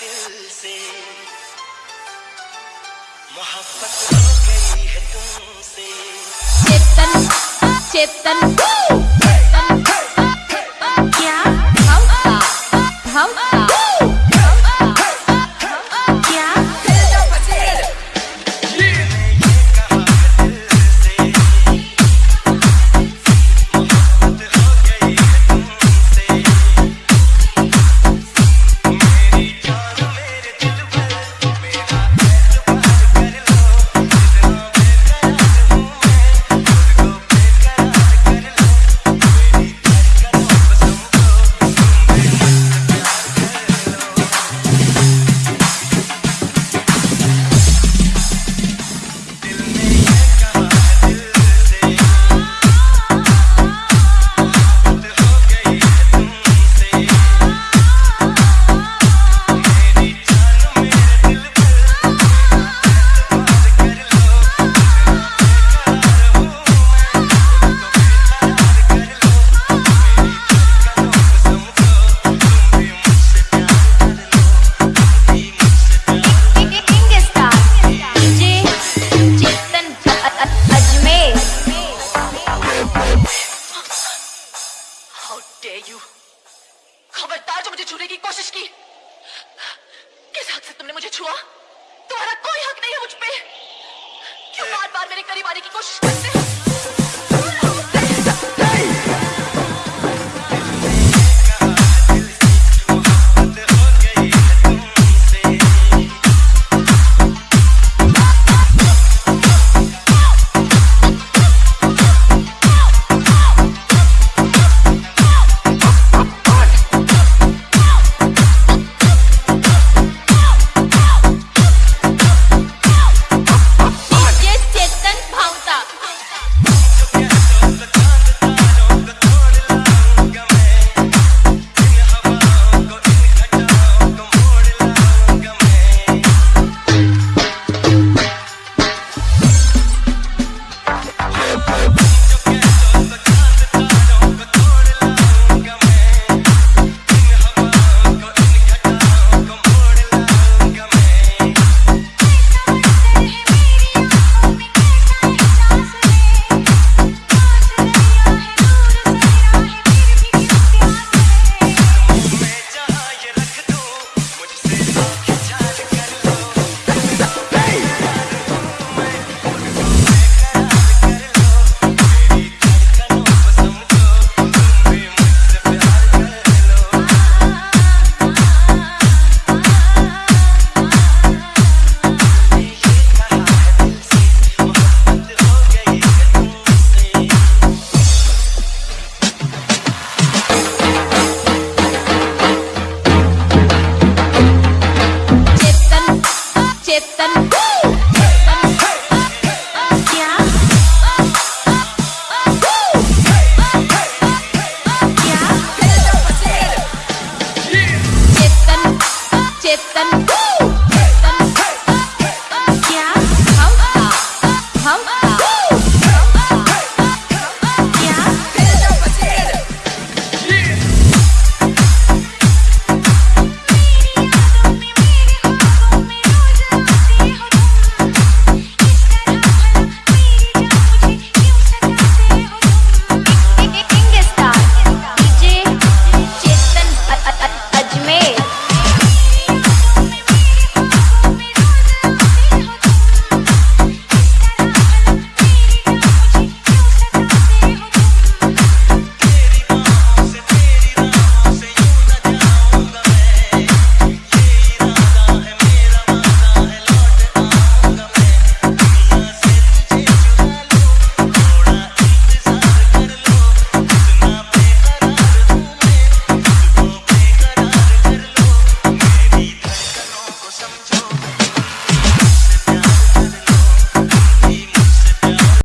दिल से। मोहब्बत हो गई है तुमसे। चेतन चेतन। You? खबरदार जो मुझे छूने की कोशिश की। किस हक से तुमने मुझे छुआ? तुम्हारा कोई हक नहीं है मुझ पे। क्यों बार बार मेरे करीब आने की कोशिश करते हो? चेतन